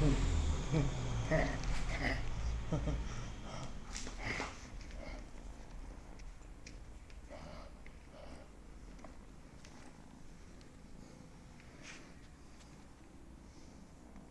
Ha ha.